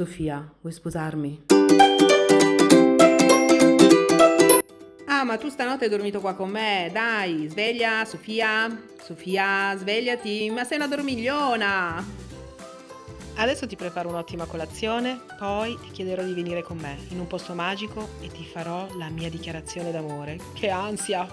Sofia, vuoi sposarmi? Ah, ma tu stanotte hai dormito qua con me, dai, sveglia, Sofia, Sofia, svegliati, ma sei una dormigliona. Adesso ti preparo un'ottima colazione, poi ti chiederò di venire con me in un posto magico e ti farò la mia dichiarazione d'amore. Che ansia!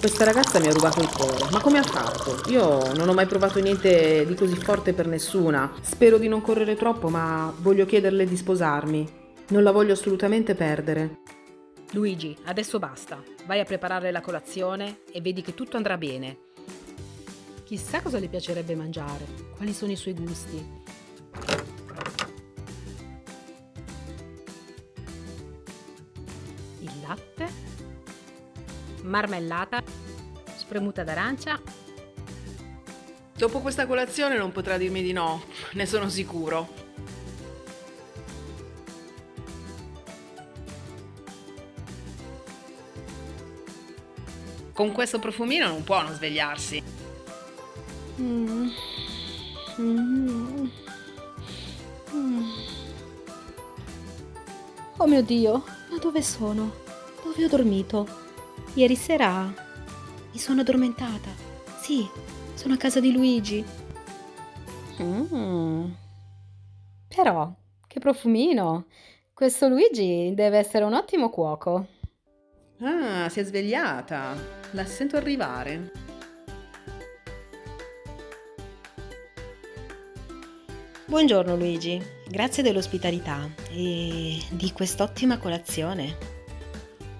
Questa ragazza mi ha rubato il cuore, ma come ha fatto? Io non ho mai provato niente di così forte per nessuna. Spero di non correre troppo, ma voglio chiederle di sposarmi. Non la voglio assolutamente perdere. Luigi, adesso basta. Vai a preparare la colazione e vedi che tutto andrà bene. Chissà cosa le piacerebbe mangiare, quali sono i suoi gusti. Il latte, marmellata, spremuta d'arancia. Dopo questa colazione non potrà dirmi di no, ne sono sicuro. Con questo profumino non può non svegliarsi. Mm. Mm. Mm. Oh mio Dio, ma dove sono? Dove ho dormito? Ieri sera mi sono addormentata. Sì, sono a casa di Luigi. Mm. Però, che profumino! Questo Luigi deve essere un ottimo cuoco. Ah, si è svegliata. La sento arrivare. Buongiorno Luigi, grazie dell'ospitalità e di quest'ottima colazione.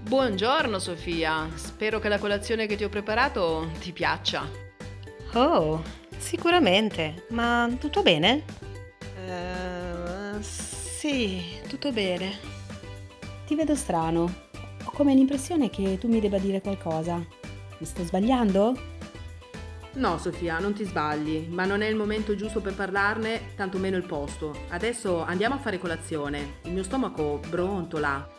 Buongiorno Sofia, spero che la colazione che ti ho preparato ti piaccia. Oh, sicuramente, ma tutto bene? Uh, sì, tutto bene. Ti vedo strano come l'impressione che tu mi debba dire qualcosa. Mi sto sbagliando? No, Sofia, non ti sbagli, ma non è il momento giusto per parlarne, tantomeno il posto. Adesso andiamo a fare colazione. Il mio stomaco brontola.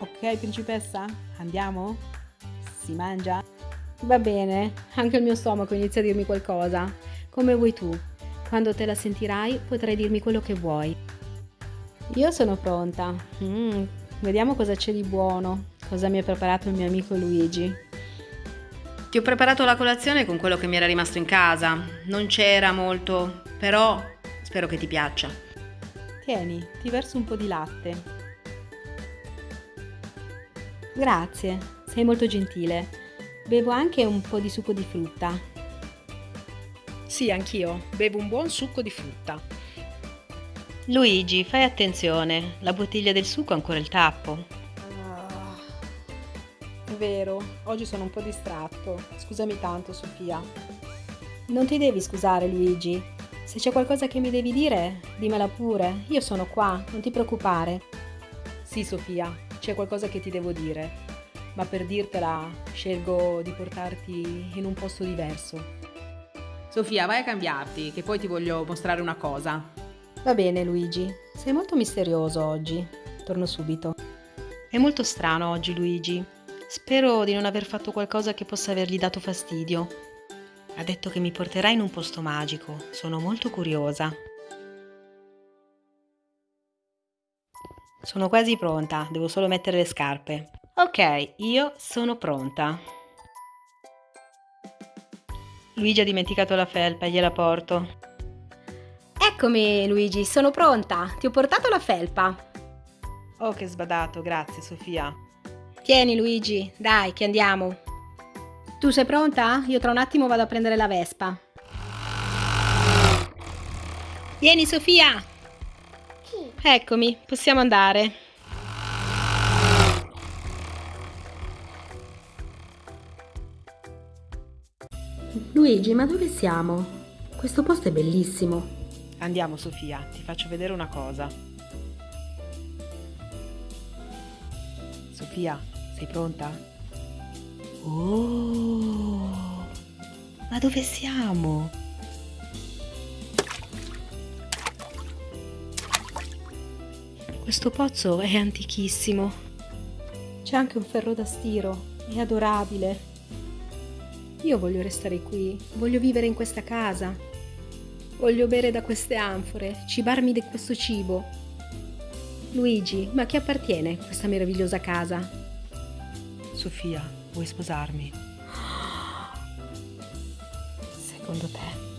Ok, principessa, andiamo? Si mangia? Va bene, anche il mio stomaco inizia a dirmi qualcosa. Come vuoi tu. Quando te la sentirai potrai dirmi quello che vuoi. Io sono pronta. Mm, vediamo cosa c'è di buono cosa mi ha preparato il mio amico Luigi. Ti ho preparato la colazione con quello che mi era rimasto in casa. Non c'era molto, però spero che ti piaccia. Tieni, ti verso un po' di latte. Grazie, sei molto gentile. Bevo anche un po' di succo di frutta. Sì, anch'io. Bevo un buon succo di frutta. Luigi, fai attenzione, la bottiglia del succo ha ancora il tappo vero, oggi sono un po' distratto. Scusami tanto, Sofia. Non ti devi scusare, Luigi. Se c'è qualcosa che mi devi dire, dimmela pure. Io sono qua, non ti preoccupare. Sì, Sofia, c'è qualcosa che ti devo dire. Ma per dirtela, scelgo di portarti in un posto diverso. Sofia, vai a cambiarti, che poi ti voglio mostrare una cosa. Va bene, Luigi. Sei molto misterioso oggi. Torno subito. È molto strano oggi, Luigi. Spero di non aver fatto qualcosa che possa avergli dato fastidio. Ha detto che mi porterà in un posto magico. Sono molto curiosa. Sono quasi pronta, devo solo mettere le scarpe. Ok, io sono pronta. Luigi ha dimenticato la felpa, gliela porto. Eccomi, Luigi, sono pronta. Ti ho portato la felpa. Oh, che sbadato, grazie Sofia. Tieni Luigi, dai che andiamo. Tu sei pronta? Io tra un attimo vado a prendere la Vespa. Vieni Sofia! Eccomi, possiamo andare. Luigi, ma dove siamo? Questo posto è bellissimo. Andiamo Sofia, ti faccio vedere una cosa. Sofia, sei pronta? Oh, ma dove siamo? Questo pozzo è antichissimo. C'è anche un ferro da stiro, è adorabile. Io voglio restare qui, voglio vivere in questa casa. Voglio bere da queste anfore, cibarmi di questo cibo. Luigi, ma a chi appartiene questa meravigliosa casa? Sofia, vuoi sposarmi? Secondo te?